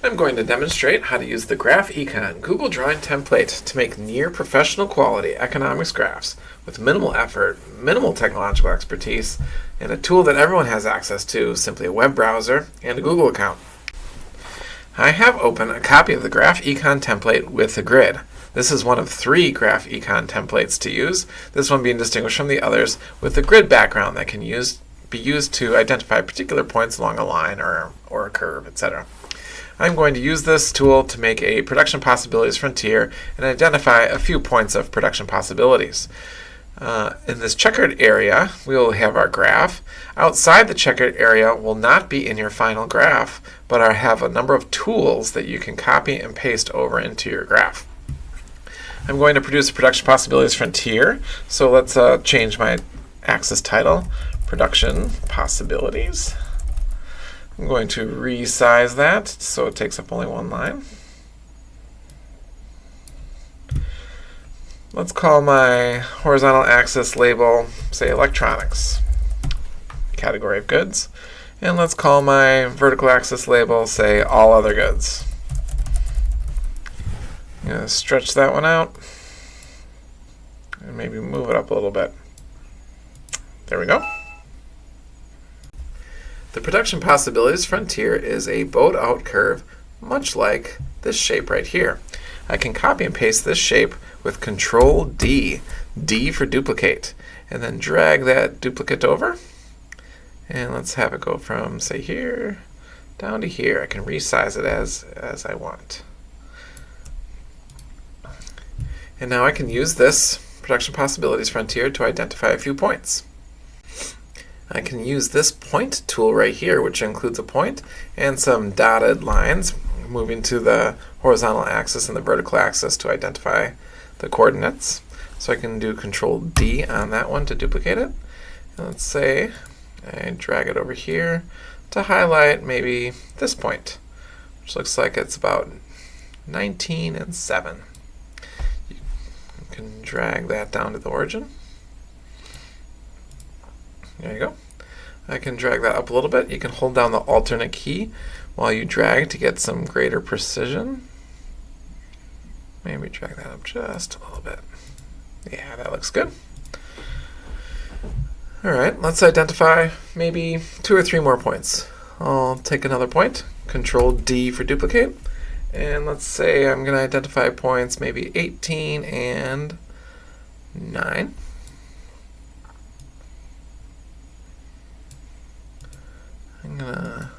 I'm going to demonstrate how to use the Graph Econ Google Drawing template to make near professional quality economics graphs with minimal effort, minimal technological expertise, and a tool that everyone has access to, simply a web browser and a Google account. I have open a copy of the Graph Econ template with a grid. This is one of three Graph Econ templates to use, this one being distinguished from the others with a grid background that can use, be used to identify particular points along a line or, or a curve, etc. I'm going to use this tool to make a production possibilities frontier and identify a few points of production possibilities. Uh, in this checkered area, we will have our graph. Outside the checkered area will not be in your final graph, but I have a number of tools that you can copy and paste over into your graph. I'm going to produce a production possibilities frontier, so let's uh, change my axis title, production possibilities. I'm going to resize that so it takes up only one line. Let's call my horizontal axis label, say electronics, category of goods. And let's call my vertical axis label, say all other goods. I'm going to stretch that one out and maybe move it up a little bit. There we go. The production possibilities frontier is a bowed out curve, much like this shape right here. I can copy and paste this shape with Control D, D for duplicate, and then drag that duplicate over. And let's have it go from, say, here down to here. I can resize it as, as I want. And now I can use this production possibilities frontier to identify a few points. I can use this point tool right here, which includes a point and some dotted lines moving to the horizontal axis and the vertical axis to identify the coordinates. So I can do Control D on that one to duplicate it. And let's say I drag it over here to highlight maybe this point, which looks like it's about 19 and 7. You can drag that down to the origin. There you go. I can drag that up a little bit. You can hold down the alternate key while you drag to get some greater precision. Maybe drag that up just a little bit. Yeah, that looks good. All right, let's identify maybe two or three more points. I'll take another point, Control D for duplicate, and let's say I'm going to identify points maybe 18 and 9. I'm going to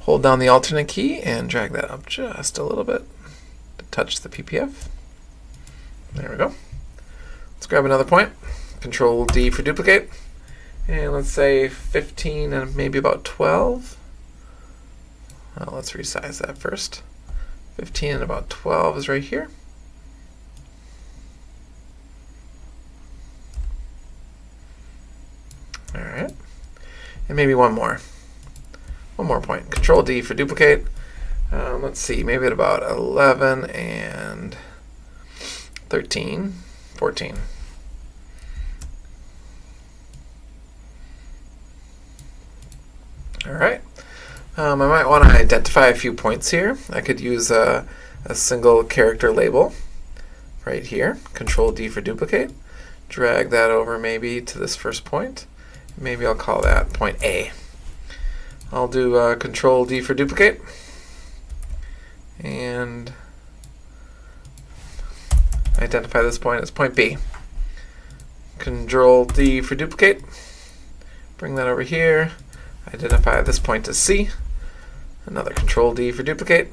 hold down the alternate key and drag that up just a little bit to touch the PPF. There we go. Let's grab another point. Control D for duplicate. And let's say 15 and maybe about 12. Well, let's resize that first. 15 and about 12 is right here. All right. And maybe one more. One more point. Control D for duplicate. Um, let's see, maybe at about 11 and 13, 14. All right. Um, I might want to identify a few points here. I could use a, a single character label right here. Control D for duplicate. Drag that over maybe to this first point. Maybe I'll call that point A. I'll do uh, Control D for duplicate. And identify this point as point B. Control D for duplicate. Bring that over here. Identify this point as C. Another Control D for duplicate.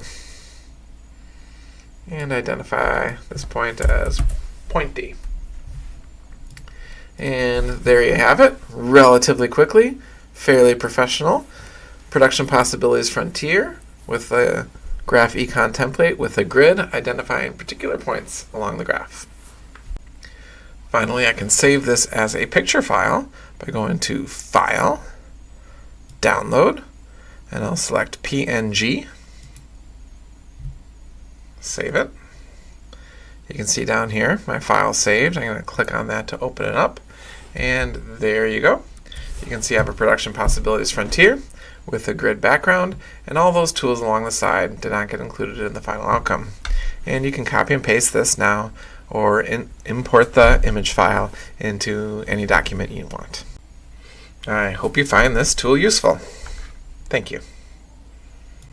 And identify this point as point D. And there you have it, relatively quickly, fairly professional. Production Possibilities Frontier with a graph econ template with a grid identifying particular points along the graph. Finally, I can save this as a picture file by going to File, Download, and I'll select PNG. Save it. You can see down here my file saved. I'm going to click on that to open it up. And there you go. You can see I have a Production Possibilities Frontier with a grid background, and all those tools along the side did not get included in the final outcome. And you can copy and paste this now, or in, import the image file into any document you want. I hope you find this tool useful. Thank you.